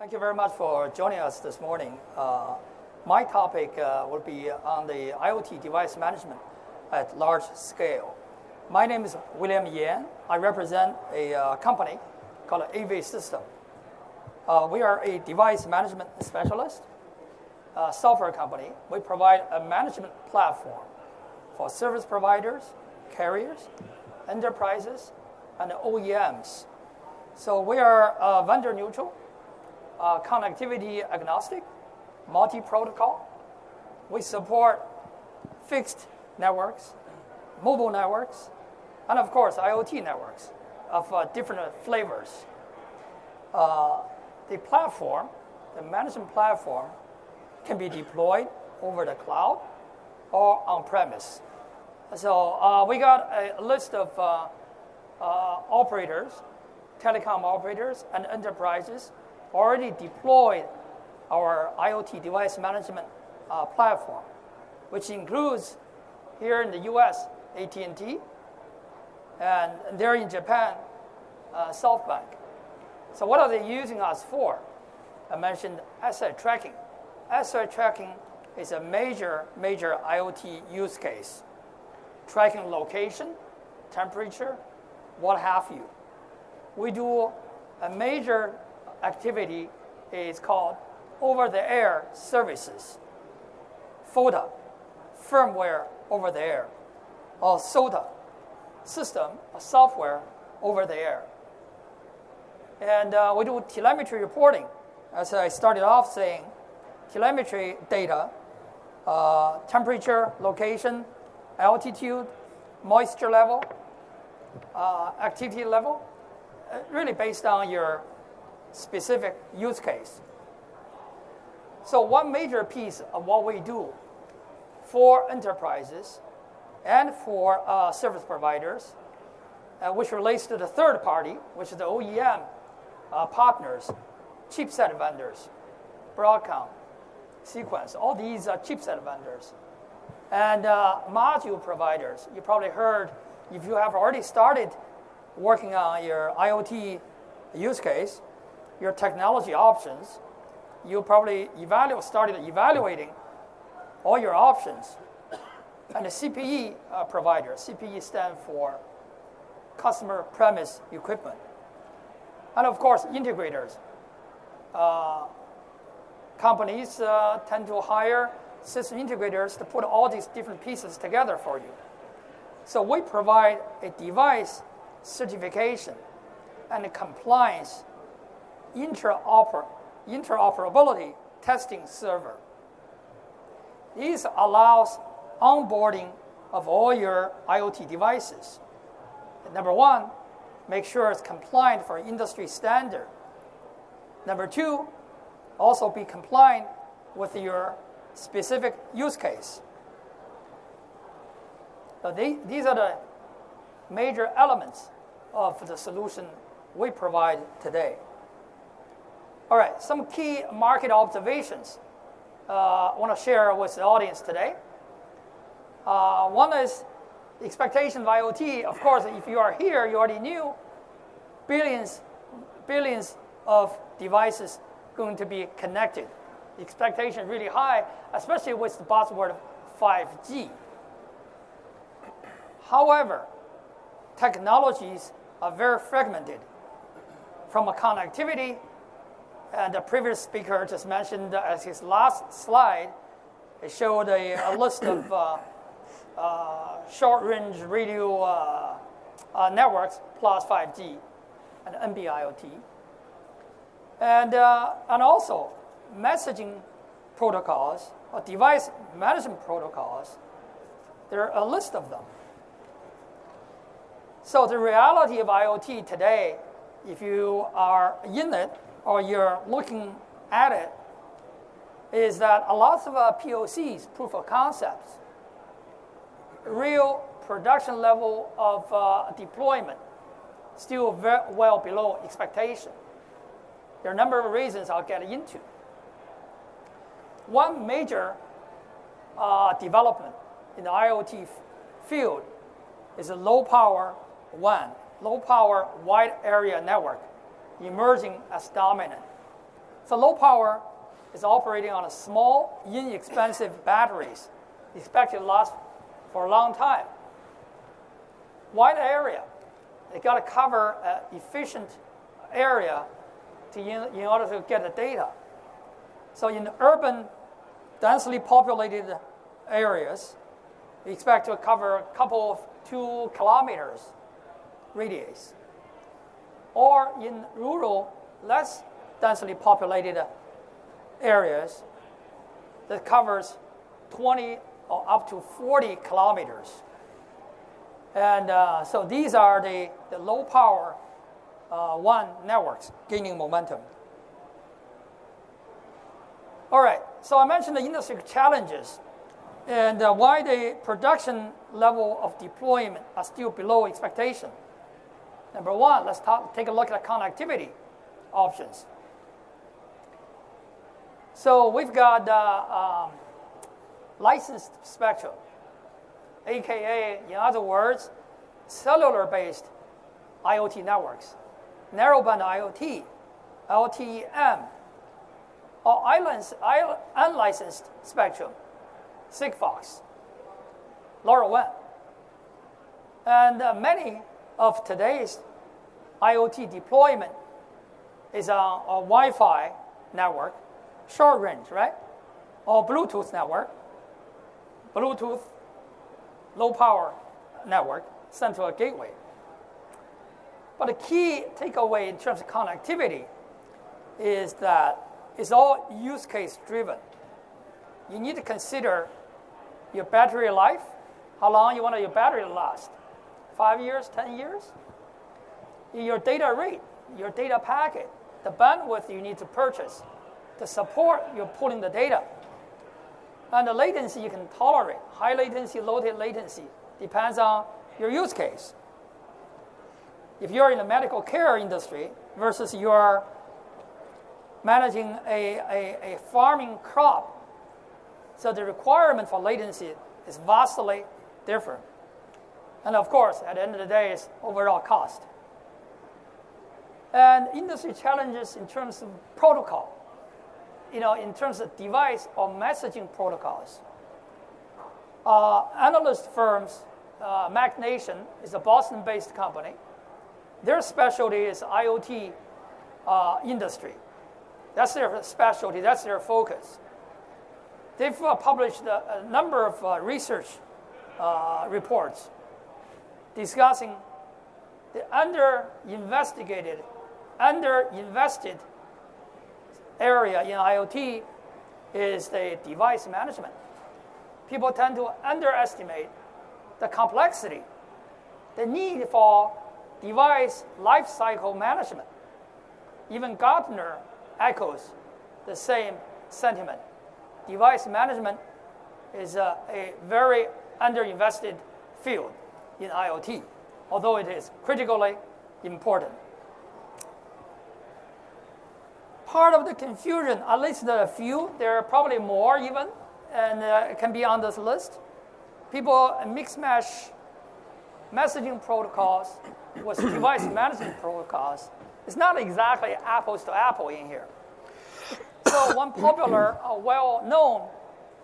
Thank you very much for joining us this morning. Uh, my topic uh, will be on the IoT device management at large scale. My name is William Yan. I represent a uh, company called AV System. Uh, we are a device management specialist, software company. We provide a management platform for service providers, carriers, enterprises, and OEMs. So we are uh, vendor neutral uh, connectivity agnostic, multi-protocol. We support fixed networks, mobile networks, and of course IoT networks of uh, different flavors. Uh, the platform, the management platform, can be deployed over the cloud or on premise. So uh, we got a list of uh, uh, operators, telecom operators, and enterprises already deployed our IoT device management uh, platform, which includes here in the U.S. AT&T, and there in Japan, uh, SoftBank. So what are they using us for? I mentioned asset tracking. Asset tracking is a major, major IoT use case. Tracking location, temperature, what have you. We do a major activity is called over-the-air services, FOTA, firmware over the air, or SOTA, system, software over the air. And uh, we do telemetry reporting. As I started off saying, telemetry data, uh, temperature, location, altitude, moisture level, uh, activity level, uh, really based on your specific use case. So one major piece of what we do for enterprises and for uh, service providers, uh, which relates to the third party, which is the OEM uh, partners, chipset vendors, Broadcom, Sequans, all these are chipset vendors. And uh, module providers, you probably heard, if you have already started working on your IoT use case, your technology options, you probably evaluate, started evaluating all your options. And the CPE uh, provider, CPE stands for customer premise equipment. And of course, integrators. Uh, companies uh, tend to hire system integrators to put all these different pieces together for you. So we provide a device certification and compliance interoper interoperability testing server. This allows onboarding of all your IoT devices. Number one, make sure it's compliant for industry standard. Number two, also be compliant with your specific use case. So they, these are the major elements of the solution we provide today. All right, some key market observations uh, I want to share with the audience today. Uh, one is expectation of IoT. Of course, if you are here, you already knew billions, billions of devices going to be connected. The expectation really high, especially with the buzzword 5G. However, technologies are very fragmented from a connectivity and the previous speaker just mentioned as his last slide, it showed a, a list of uh, uh, short-range radio uh, uh networks plus 5G and NB-IoT. And, uh, and also messaging protocols or device management protocols. There are a list of them. So the reality of IoT today, if you are in it, or you're looking at it is that a lot of uh, POCs, proof of concepts, real production level of uh, deployment, still very well below expectation. There are a number of reasons I'll get into. One major uh, development in the IoT field is a low power WAN, low power wide area network emerging as dominant. So low power is operating on a small, inexpensive batteries, expected to last for a long time. Wide area. They got to cover an efficient area to in, in order to get the data. So in urban, densely populated areas, we expect to cover a couple of two kilometers radius. Or in rural, less densely populated areas that covers 20 or up to 40 kilometers. And uh, so these are the, the low power uh, WAN networks gaining momentum. All right, so I mentioned the industry challenges and uh, why the production level of deployment are still below expectation. Number one, let's talk, take a look at the connectivity options. So we've got uh, um, licensed spectrum, aka, in other words, cellular-based IoT networks, narrowband IoT, LTE-M, or unlicensed spectrum, Sigfox, LoRaWAN. And uh, many of today's IoT deployment is on a Wi-Fi network, short range, right? Or Bluetooth network, Bluetooth, low power network sent to a gateway. But the key takeaway in terms of connectivity is that it's all use case driven. You need to consider your battery life, how long you want your battery to last. Five years, 10 years? Your data rate, your data packet, the bandwidth you need to purchase the support you're pulling the data. And the latency you can tolerate, high latency, low latency, depends on your use case. If you're in the medical care industry versus you're managing a, a, a farming crop, so the requirement for latency is vastly different. And of course, at the end of the day, it's overall cost. And industry challenges in terms of protocol, you know, in terms of device or messaging protocols. Uh, analyst firms, uh, is a Boston-based company. Their specialty is IoT uh, industry. That's their specialty. That's their focus. They've uh, published a, a, number of uh, research uh, reports discussing the under-investigated, under-invested area in IoT is the device management. People tend to underestimate the complexity, the need for device lifecycle management. Even Gartner echoes the same sentiment. Device management is a, a very underinvested field in IoT, although it is critically important. Part of the confusion, at least a few, there are probably more even, and uh, can be on this list. People mix mash messaging protocols with device management protocols. It's not exactly apples to apple in here. So one popular, uh, well-known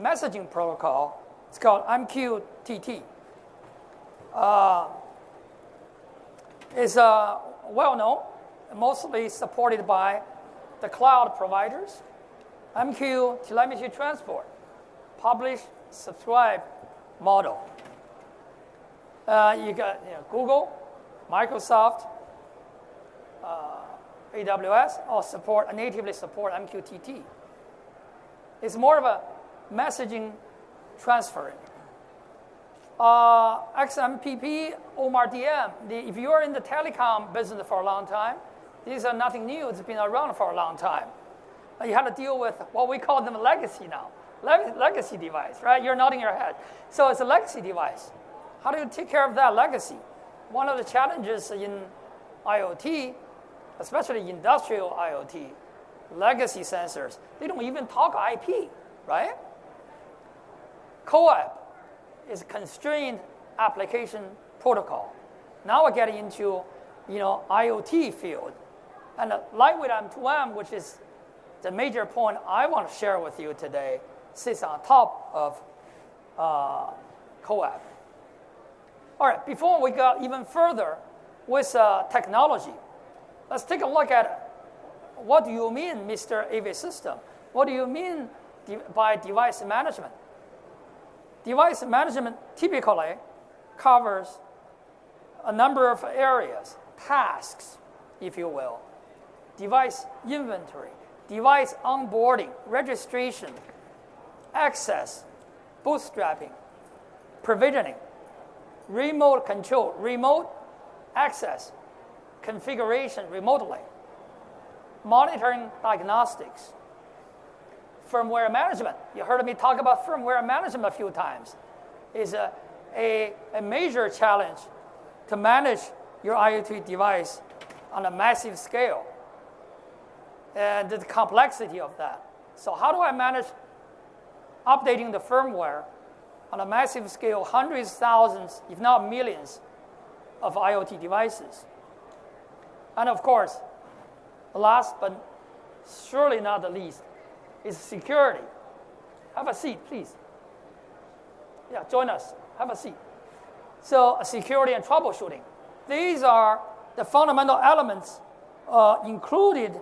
messaging protocol is called MQTT. Uh, it's uh, well-known, mostly supported by the cloud providers. MQ telemetry transport, publish, subscribe model. Uh, you got you know, Google, Microsoft, uh, AWS, or support natively support MQTT. It's more of a messaging transferring. Uh, XMPP, OMA DM, the, if you're in the telecom business for a long time, these are nothing new. It's been around for a long time. Uh, you have to deal with what we call them legacy now. Leg- legacy device, right? You're nodding your head. So it's a legacy device. How do you take care of that legacy? One of the challenges in IoT, especially industrial IoT, legacy sensors, they don't even talk IP, right? CoAP is constrained application protocol. Now we're getting into, you know, IoT field. And lightweight M2M, which is the major point I want to share with you today sits on top of uh, CoAP. All right, before we go even further with uh, technology, let's take a look at what do you mean, Mr. AV System? What do you mean by device management? Device management typically covers a number of areas, tasks, if you will, device inventory, device onboarding, registration, access, bootstrapping, provisioning, remote control, remote access, configuration remotely, monitoring diagnostics, firmware management. You heard me talk about firmware management a few times. Is a, a, a major challenge to manage your IoT device on a massive scale and the complexity of that. So, how do I manage updating the firmware on a massive scale, hundreds, thousands, if not millions, of IoT devices? And of course, last but surely not the least, is security. Have a seat, please. Yeah, join us. Have a seat. So, security and troubleshooting. These are the fundamental elements uh, included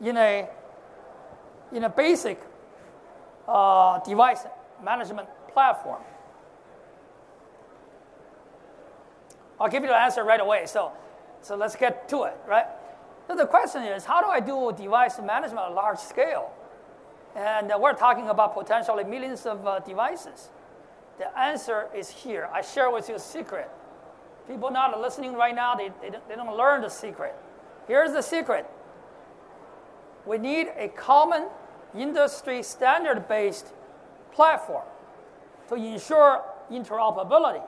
in a, in a basic uh, device management platform. I'll give you the answer right away. So, so let's get to it, right? So the question is, how do I do device management at large scale? And uh, we're talking about potentially millions of uh, devices. The answer is here. I share with you a secret. People not listening right now, they, they, don't, they don't learn the secret. Here's the secret. We need a common industry standard based platform to ensure interoperability.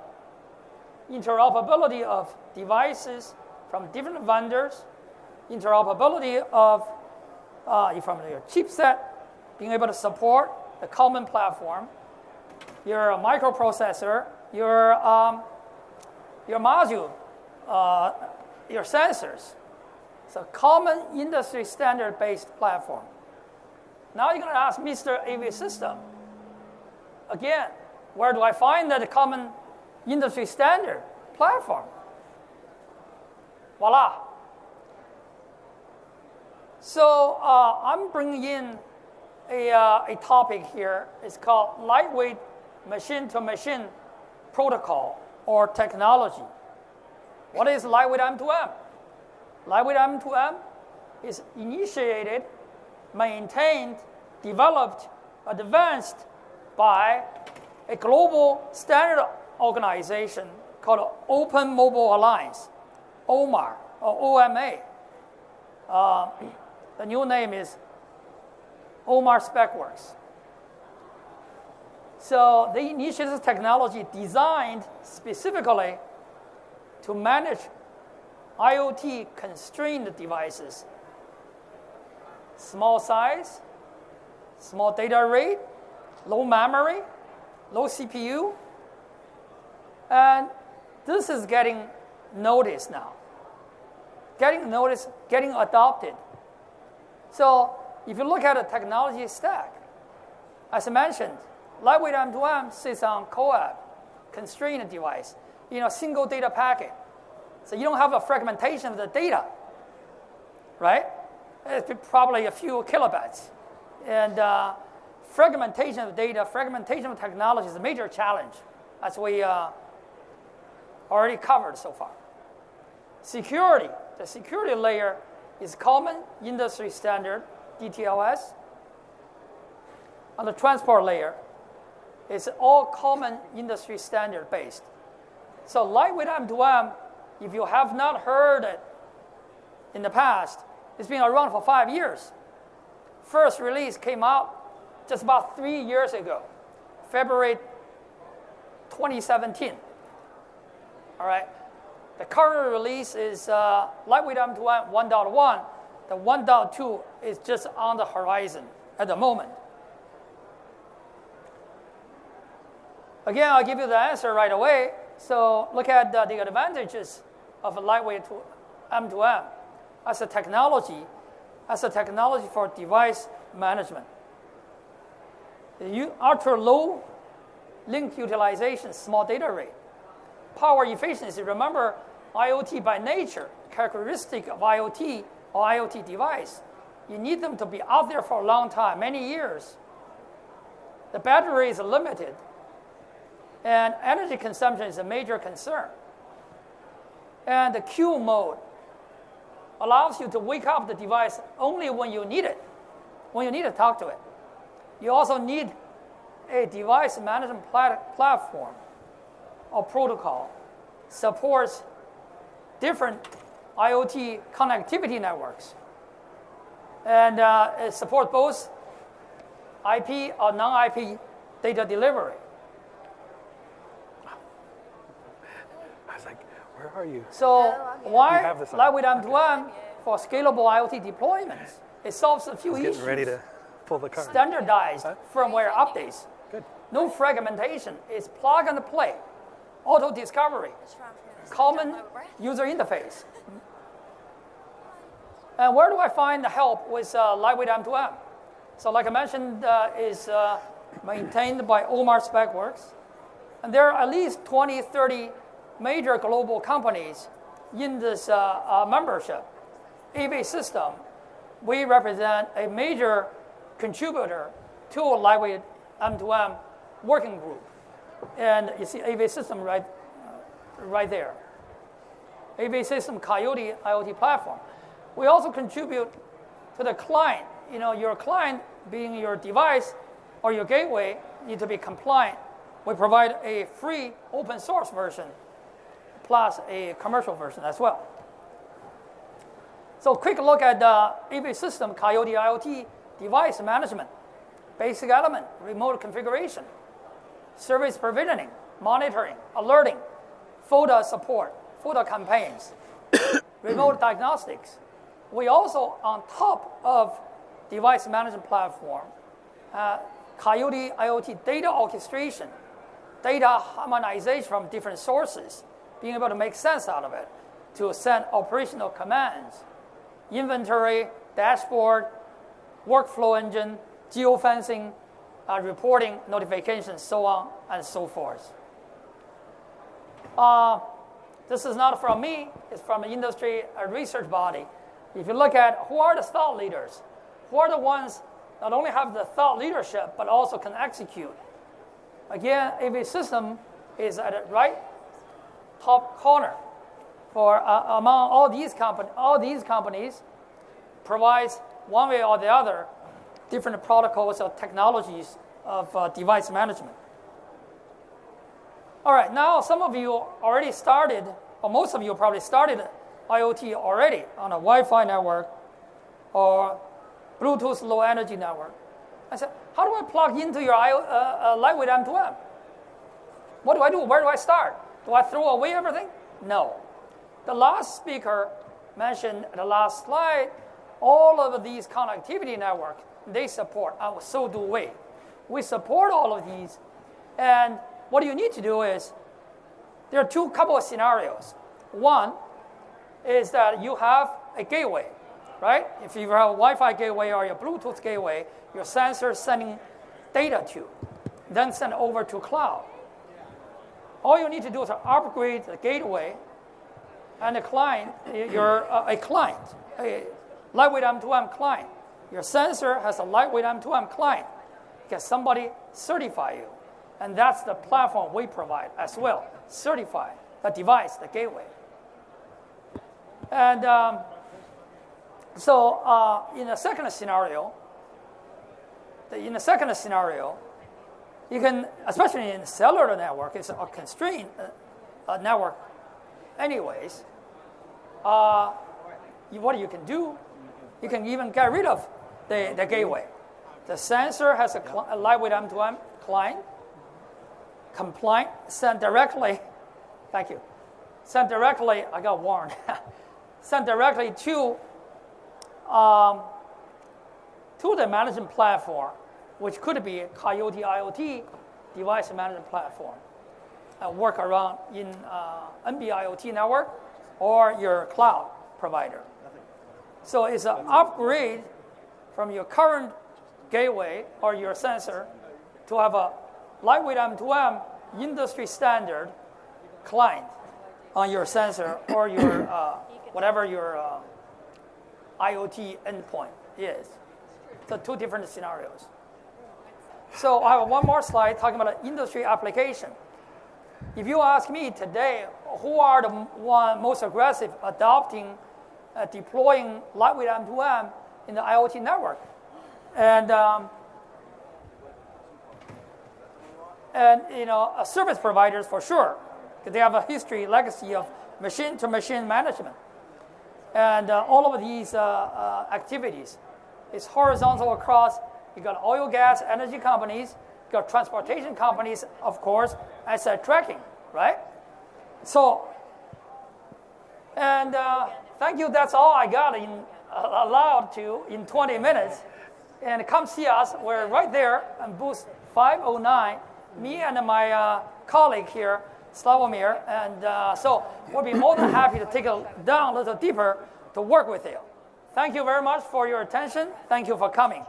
Interoperability of devices from different vendors, interoperability of uh, from your chipset, being able to support the common platform, your microprocessor, your, um, your module, uh, your sensors. It's a common industry standard based platform. Now you're going to ask Mr. AV System. Again, where do I find that common industry standard platform? Voila. So uh, I'm bringing in a, uh, a topic here. It's called lightweight machine-to-machine protocol or technology. What is lightweight M2M? Lightweight M2M is initiated maintained, developed, advanced by a global standard organization called Open Mobile Alliance, OMA, or OMA. Uh, the new name is OMA SpecWorks. So they initiated technology designed specifically to manage IoT constrained devices small size, small data rate, low memory, low CPU. And this is getting noticed now. Getting noticed, getting adopted. So if you look at the technology stack, as I mentioned, lightweight M2M sits on CoAP, constrained device, you know, single data packet. So you don't have a fragmentation of the data, right? It's probably a few kilobytes. And uh, fragmentation of data, fragmentation of technology is a major challenge, as we uh, already covered so far. Security, the security layer is common industry standard, DTLS. On the transport layer, it's all common industry standard based. So lightweight M2M, if you have not heard it in the past, it's been around for five years. First release came out just about three years ago, February 2017. All right. The current release is uh, Lightweight M2M 1.1. The 1.2 is just on the horizon at the moment. Again, I'll give you the answer right away. So look at uh, the advantages of a lightweight M2M as a technology, as a technology for device management. Ultra low link utilization, small data rate. Power efficiency, remember IoT by nature, characteristic of IoT or IoT device. You need them to be out there for a long time, many years. The battery is limited, and energy consumption is a major concern. And the queue mode allows you to wake up the device only when you need it, when you need to talk to it. You also need a device management plat- platform or protocol supports different IoT connectivity networks. And uh, it supports both IP or non IP data delivery. I was like, where are you? So why have this on. Lightweight M2M for scalable IoT deployments? It solves a few Getting issues. ready to pull the card. Standardized firmware updates. Good. No fragmentation. It's plug and play. Auto discovery. Common user interface. And where do I find the help with uh, Lightweight M2M? So like I mentioned, uh, is uh, maintained by OMA SpecWorks. And there are at least 20, 30 major global companies in this uh, uh, membership. AV System, we represent a major contributor to a Lightweight M2M working group. And you see AV System right, right there. AV System Coiote IoT platform. We also contribute to the client. You know, your client being your device or your gateway need to be compliant. We provide a free open source version plus a commercial version as well. So quick look at the AV system, Coiote IoT device management, basic element, remote configuration, service provisioning, monitoring, alerting, FOTA support, FOTA campaigns, remote diagnostics. We also, on top of device management platform, uh, Coiote IoT data orchestration, data harmonization from different sources, being able to make sense out of it, to send operational commands, inventory, dashboard, workflow engine, geofencing, uh, reporting, notifications, so on and so forth. Uh, this is not from me, it's from an industry a research body. If you look at who are the thought leaders, who are the ones not only have the thought leadership but also can execute. Again, AV system is at the right top corner for uh, among all these all these companies provides one way or the other different protocols or technologies of uh, device management. All right, now some of you already started, or most of you probably started IoT already on a Wi-Fi network or Bluetooth low energy network. I said, how do I plug into your IO, uh, uh, Lightweight M2M? What do I do? Where do I start? Do I throw away everything? No. The last speaker mentioned the last slide, all of these connectivity network, they support, and so do we. We support all of these. And what you need to do is, there are two couple of scenarios. One is that you have a gateway, right? If you have a Wi-Fi gateway or your Bluetooth gateway, your sensor is sending data to, then send over to cloud. All you need to do is upgrade the gateway and the client, you're uh, a client, a lightweight M2M client. Your sensor has a lightweight M2M client. Get somebody certify you. And that's the platform we provide as well. Certify the device, the gateway. And um, so uh, in the second scenario, the, in the second scenario, you can, especially in cellular network, it's a constrained uh, network anyways. Uh, you, what you can do, you can even get rid of the, the gateway. The sensor has a, a lightweight M2M client, compliant, sent directly, thank you, sent directly, I got warned, sent directly to, um, to the management platform, which could be Coiote IoT device management platform. Uh, work around in uh, NB-IoT network or your cloud provider. So it's an upgrade from your current gateway or your sensor to have a lightweight M2M industry standard client on your sensor or your uh, whatever your uh, IoT endpoint is. So two different scenarios. So I have one more slide talking about an industry application. If you ask me today, who are the one most aggressive adopting, uh, deploying lightweight M2M in the IoT network? And um, and you know, service providers for sure, because they have a history, legacy of machine-to-machine management, and uh, all of these uh, uh activities It's horizontal across. You got oil, gas, energy companies, you got transportation companies, of course, asset tracking, right? So, and uh, thank you. That's all I got in allowed to in 20 minutes. And come see us. We're right there on booth 509 me and my uh, colleague here, Slavomir, and uh, so we'll be more than happy to take it down a little deeper to work with you. Thank you very much for your attention. Thank you for coming.